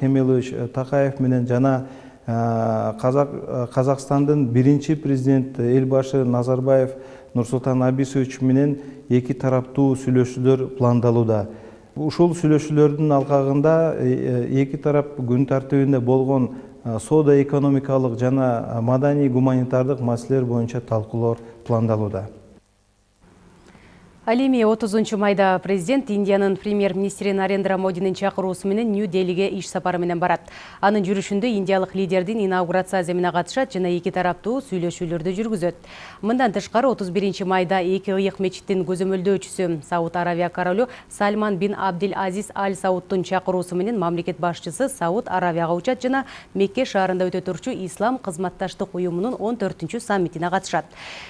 кемелович такаев менен жана казакстандын биринчи президенти элбашы назарбаев нурсултан абисович менен эки тараптуу сүйлөшүүлөр пландалууда ушул сүйлөшүүлөрдүн алкагында эки тарап күн тартибинде болгон соода экономикалык жана маданий гуманитардык маселелер боюнча талкуулоор пландалууда ал эми отузунчу майда президент индиянын премьер министри нарендра модинин чакыруусу менен нью делиге иш сапары менен барат. Анын жүрүшүндө индиялык лидердин инаугурация аземине катышат жана эки тараптуу сүйлөшүүлөрдү жүргүзөт. Мындан тышкары отуз биринчи майда эки ыйык мечиттин көзөмөлдөөчүсү сауд аравия королу сальман бин абдил азиз аль саудтун чакыруусу менен мамлекет башчысы сауд аравияга учат жана мекке шаарында өтө турчу ислам кызматташтык уюмунун он төртүнчү саммитине катышат.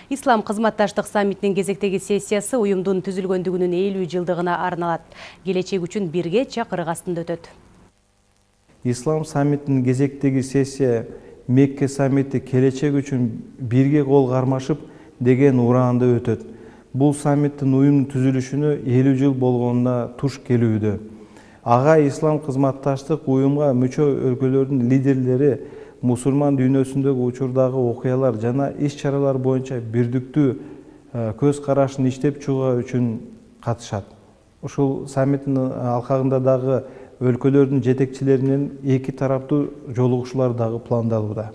Ислам кызматташтык саммитинин кезектеги сессиясы уюм форумдун түзүлгөндүгүнүн элүү жылдыгына арналат келечек үчүн бирге чакырык астында өтөт ислам саммитинин кезектеги сессия мекке саммити келечек үчүн бирге кол кармашып деген ураанда өтөт бул саммиттин уюмдун түзүлүшүнө элүү жыл болгонуна туш келүүдө ага ислам кызматташтык уюмга мүчө өлкөлөрдүн лидерлери мусулман дүйнөсүндөгү учурдагы окуялар жана иш чаралар боюнча бирдиктүү көз карашын иштеп чыгуу үчүн катышат. Ушул саммиттин алкагында дагы өлкөлөрдүн жетекчилери менен эки тараптуу жолугушуулар дагы пландалууда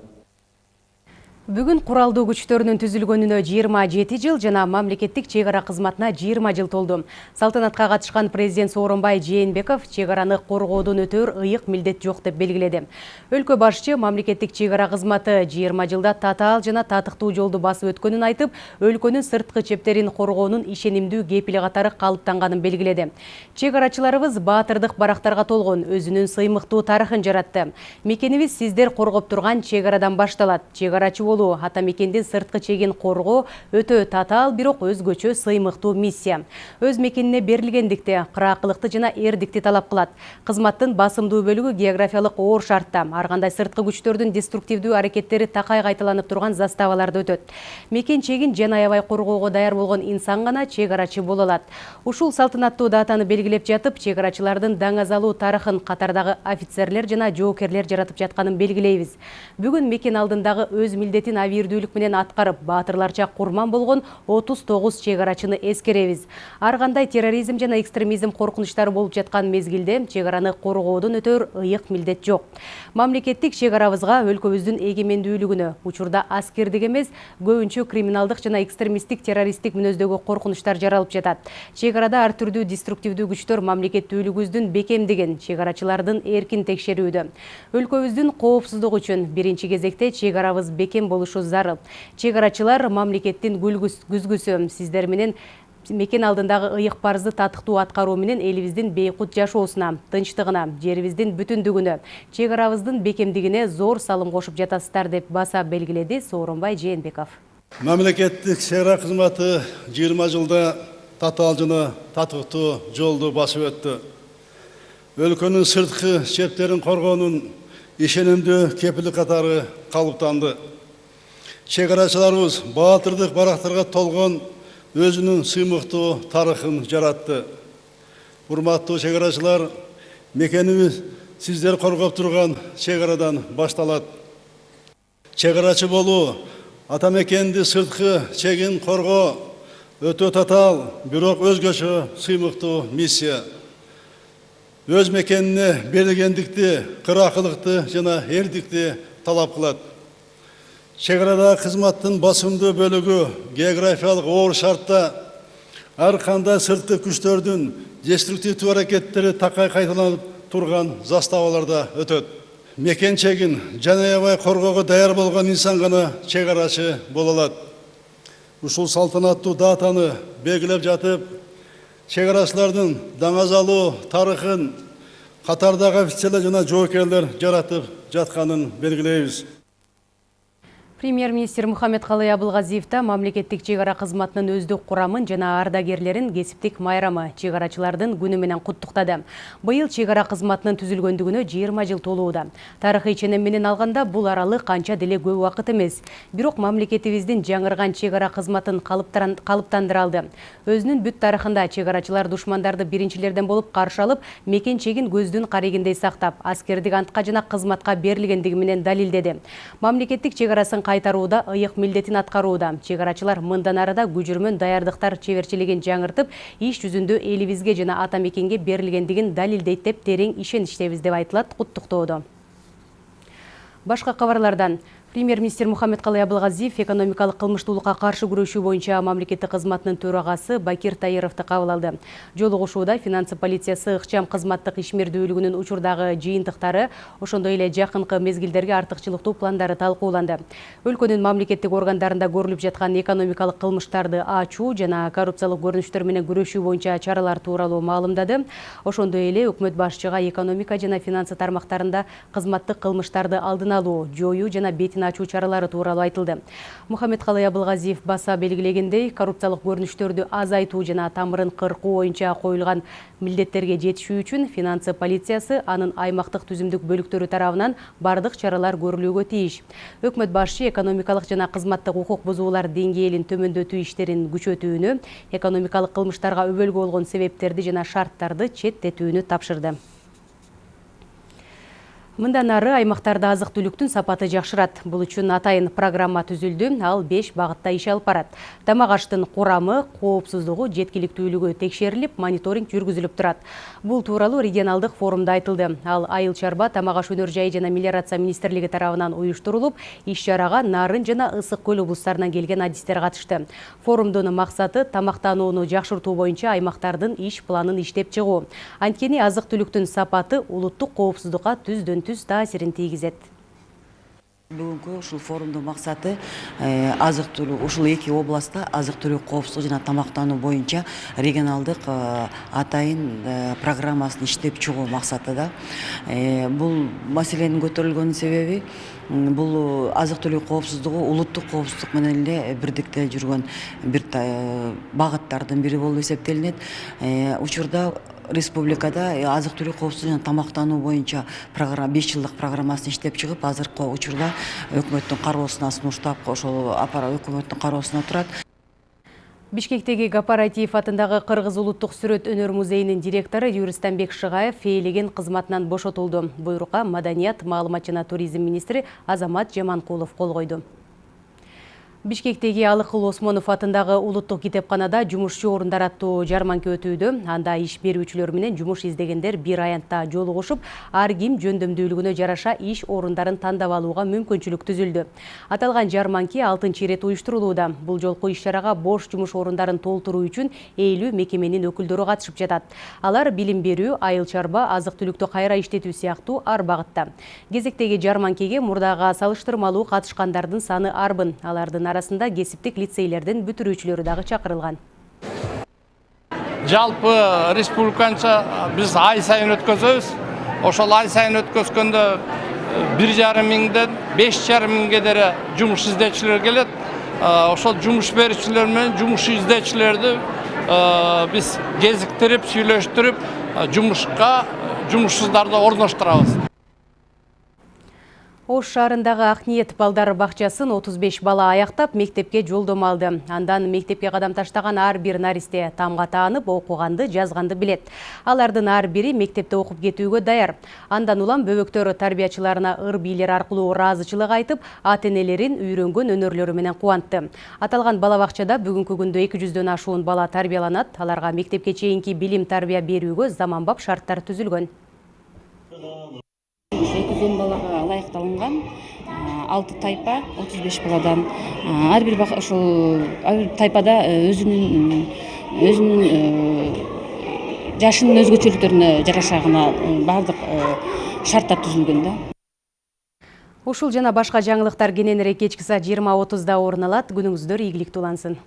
Бүгін құралды күчтөрүнүн түзүлгөнүнө 27 жыл жана мамлекеттик чек ара кызматына 20 жыл толду. Салтанатка катышкан президент Сооронбай Жээнбеков чек араны коргоодон өтөр ыйык милдет жок деп белгиледи. Өлкө башчы мамлекеттик чек ара кызматы 20 жылда татаал жана татыктуу жолду басып өткөнүн айтып, өлкөнүн сырткы чептерин коргоонун ишенимдүү кепили катары калыптанганын белгиледи. Чек арачыларыбыз баатырдык барактарга толгон, өзүнүн сыймыктуу тарыхын жаратты. Мекенибиз сиздер коргоп турган чек арадан башталат. Чек арачы болуу ата мекендин сырткы чегин коргоо өтө татаал бирок өзгөчө сыймыктуу миссия. Өз мекенине берилгендикте кыраакылыкты жана эрдикти талап кылат кызматтын басымдуу бөлүгү географиялык оор шартта. Ар кандай сырткы күчтөрдүн деструктивдүү аракеттери такай кайталанып турган заставаларда өтөт. Мекен чегин жан аябай коргоого даяр болгон инсан гана чек арачы боло алат ушул салтанаттуу датаны белгилеп жатып чек арачылардын даңазалуу тарыхын катардагы офицерлер жана жоокерлер жаратып жатканын белгилейбиз бүгүн мекен алдындагы өз милдетин милдетин абийирдүүлүк менен аткарып баатырларча курман болгон отуз тогуз чек арачыны эскеребиз. Ар кандай терроризм жана экстремизм коркунучтары болуп жаткан мезгилде чек араны коргоодон өтөр ыйык милдет жок. Мамлекеттик чек арабызга өлкөбүздүн эгемендүүлүгүнө учурда аскердик эмес көбүнчө криминалдык жана экстремисттик террористтик мүнөздөгү коркунучтар жаралып жатат. Чек арада ар түрдүү деструктивдүү күчтөр мамлекеттүүлүгүбүздүн бекемдигин чек арачылардын эркин текшерүүдө. Өлкөбүздүн коопсуздугу үчүн биринчи кезекте чек арабыз бекем болушу зарыл. Чек арачылар мамлекеттин күзгүсү сиздер менен мекен алдындагы ыйык парызды татыктуу аткаруу менен элибиздин бейкут жашоосуна тынчтыгына жерибиздин бүтүндүгүнө чек арабыздын бекемдигине зор салым кошуп жатасыздар деп баса белгиледи сооронбай жээнбеков. Мамлекеттик чек ара кызматы жыйырма жылда татаал жана татыктуу жолду басып өттү. Өлкөнүн сырткы чептерин коргоонун ишенимдүү кепили катары калыптанды. Чек арачыларыбыз баатырдык барактарга толгон өзүнүн сыймыктуу тарыхын жаратты. Урматтуу чек арачылар мекенибиз сиздер коргоп турган чек арадан башталат. Чек арачы болуу ата мекенди сырткы чегин коргоо өтө татаал бирок өзгөчө сыймыктуу миссия. Өз мекенине берилгендикти кыраакылыкты жана эрдикти талап кылат. Чек арадагы кызматтын басымдуу бөлүгү географиялык оор шартта ар кандай сырткы күчтөрдүн деструктивдүү аракеттери такай кайталанып турган заставаларда өтөт мекен чегин жан аябай коргоого даяр болгон инсан гана чек боло алат ушул датаны белгилеп жатып чек арачылардын даңазалуу тарыхын катардагы офицерлер жана жоокерлер жаратып жатканын белгилейбиз Премьер-министр Мухаммедкалый Абылгазиевта мамлекеттик чегара кызматынын өздүк курамын жана ардагерлерин кесиптик майрамы чегарачылардын күнү менен куттуктады. Быйыл чегара кызматынын түзүлгөндүгүнө 20 жыл толууда. Тарыхый ченем менен алганда бул аралык канча деле көп убакыт эмес. Бирок мамлекетибиздин жаңырган чегара кызматын калыптандыра алды. Өзүнүн бүт тарыхында чегарачылар душмандарды биринчилерден каршы алып, мекен чегин көздүн карегиндей сактап, аскердик антка жана кызматка берилгендиги менен далилдеди. Мамлекеттик чегарасын кайтарууда ыйык милдетин аткарууда. Чегарачылар мындан арада күжүрмөн даярдыктар чеберчилигин жаңыртып, иш жүзүндө элибизге жана ата мекенге берилгендигин далилдейт деп терең ишеничтебиз деп айтылат куттуктоодо. Башка кабарлардан Премьер-министр Мухаммедкалый Абылгазиев экономикалык кылмыштуулукка каршы күрөшүү боюнча мамлекеттик кызматынын төрагасы Бакир Таировду кабыл алды. Жолугушууда финансы полициясы ыкчам кызматтык ишмердүүлүгүнүн учурдагы жыйынтыктары, ошондой эле жакынкы мезгилдерге артыкчылыктуу пландары талкууланды. Өлкөнүн мамлекеттик органдарында көрүлүп жаткан экономикалык кылмыштарды ачуу жана коррупциялык көрүнүштөр менен күрөшүү боюнча чаралар тууралуу маалымдады. Ошондой эле өкмөт башчыга экономика жана финансы тармактарында кызматтык кылмыштарды алдын алуу, жоюу жана бетин ачуу чаралары тууралуу айтылды. Мухаммедкалый Абылгазиев баса белгилегендей, коррупциялык көрүнүштөрдү азайтуу жана тамырын кыркуу боюнча коюлган милдеттерге жетишүү үчүн финансы полициясы анын аймактык түзүмдүк бөлүктөрү тарабынан бардык чаралар көрүлүүгө тийиш. Өкмөт башчы экономикалык жана кызматтык укук бузуулар деңгээлин төмөндөтүү иштерин күчөтүүнү, экономикалык кылмыштарга өбөлгө болгон себептерди жана шарттарды четтетүүнү тапшырды. Мындан ары аймактарда азык түлүктүн сапаты жакшырат. Бул үчүн атайын программа түзүлдү. Ал 5 багытта иш алып барат. Тамак аштын курамы, коопсуздугу, жеткиликтүүлүгү текшерилип, мониторинг жүргүзүлүп турат. Бул тууралуу регионалдык форумда айтылды. Ал айыл чарба тамак аш өнөр жайы жана мелиорация министрлиги тарабынан уюштурулуп, иш чарага Нарын жана Ысык көл облустарынан келген адистер катышты. Форумдун максаты тамактанууну жакшыртуу боюнча аймактардын иш планын иштеп чыгуу. Анткени азык түлүктүн сапаты улуттук коопсуздукка түздөн түз таасирин тийгизет бүгүнкү ушул форумдун максаты азык түлүк ушул эки областта азык түлүк коопсуздугу жана тамактануу боюнча регионалдык атайын программасын иштеп чыгуу максатыда бул маселенин көтөрүлгөнүнүн себеби бул азык түлүк коопсуздугу улуттук коопсуздук менен эле бирдикте жүргөн бир багыттардын бири болуп эсептелинет. Учурда республикада азык түлүк коопсуздугу жана тамактануу боюнча программа беш жылдык программасын иштеп чыгып азыркы учурда өкмөттүн кароосуна сунуштап ошол өкмөттүн кароосунда турат. Бишкектеги кооператив атындагы кыргыз улуттук сүрөт өнөр музейинин директору юристанбек шыгаев фейлеген кызматынан бошотулду. Буйрукка маданият маалымат жана туризм министри азамат жаманкулов кол койду Бишкектеги Алыкыл Осмонов атындагы улуттук китепканада жумушчу орундар аттуу жарманка өтүүдө. Анда иш берүүчүлөр менен жумуш издегендер бир аянтта жолугушуп, ар ким жөндөмдүүлүгүнө жараша иш орундарын тандап алууга мүмкүнчүлүк түзүлдү. Аталган жарманки 6 ирет уюштурулууда. Бул жолку иш чарага бош жумуш орундарын толтуруу үчүн 50 мекеменин өкүлдөрү катышып жатат. Алар билим берүү, айыл чарба, азык түлүктү кайра иштетүү сыяктуу ар багытта. Кезектеги жарманкеге мурдага салыштырмалуу катышкандардын саны арбын. Алардын арасында кесиптик лицейлердин бүтүрүүчүлөрү дагы чакырылган жалпы республиканча биз ай сайын өткөзөбүз ошол ай сайын өткөзгөндө бир жарым миңден беш жарым миңге дере жумуш келет ошол жумуш берүүчүлөр менен жумуш издөөчүлөрдү биз кезиктирип сүйлөштүрүп жумушка жумушсуздарды Ош шаарындагы Акниет балдар бакчасын 35 бала аяктап мектепке жолдомо алды. Андан мектепке кадам таштаган ар бир наристе тамга таанып, окуганды, жазганды билет. Алардын ар бири мектепте окуп кетүүгө даяр. Андан улам бөбөктөр тарбиячыларына ыр бийлер аркылуу ыраазычылык айтып, ата энелерин үйрөнгөн өнөрлөрү менен кубантты. Аталган бала бакчада бүгүнкү күндө 200дөн ашуун бала тарбияланат. Аларга мектепке чейинки билим тарбия берүүгө заманбап шарттар түзүлгөн он балага ылайыкталынган алты тайпа отуз беш баладан ар бир ушул ар бир тайпада өзүнүн өзүнүн жашынын өзгөчөлүктөрүнө жараша гана баардык шарттар түзүлгөн да. Ушул жана башка жаңылыктар кененирээк кечки саат жыйырма отузда орун алат. Күнүңүздөр ийгиликтүү улансын.